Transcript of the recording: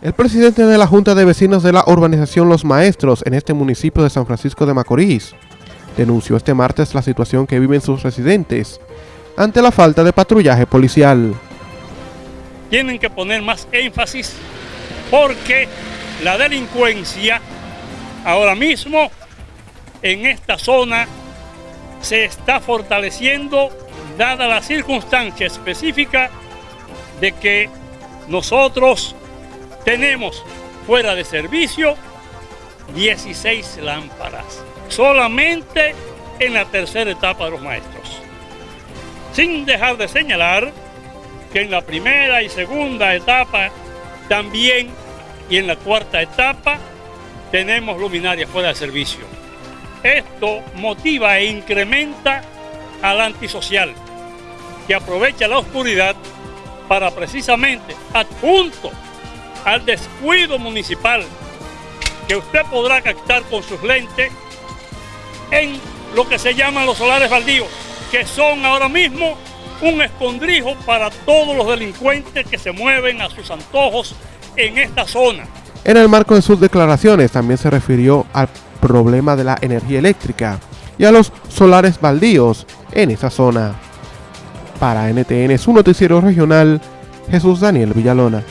El presidente de la Junta de Vecinos de la urbanización Los Maestros en este municipio de San Francisco de Macorís denunció este martes la situación que viven sus residentes ante la falta de patrullaje policial. Tienen que poner más énfasis porque la delincuencia ahora mismo en esta zona se está fortaleciendo dada la circunstancia específica de que nosotros tenemos fuera de servicio 16 lámparas, solamente en la tercera etapa de los maestros. Sin dejar de señalar que en la primera y segunda etapa también y en la cuarta etapa tenemos luminarias fuera de servicio. Esto motiva e incrementa al antisocial que aprovecha la oscuridad para precisamente adjunto al descuido municipal que usted podrá captar con sus lentes en lo que se llaman los solares baldíos, que son ahora mismo un escondrijo para todos los delincuentes que se mueven a sus antojos en esta zona. En el marco de sus declaraciones también se refirió al problema de la energía eléctrica y a los solares baldíos en esa zona. Para NTN, su noticiero regional, Jesús Daniel Villalona.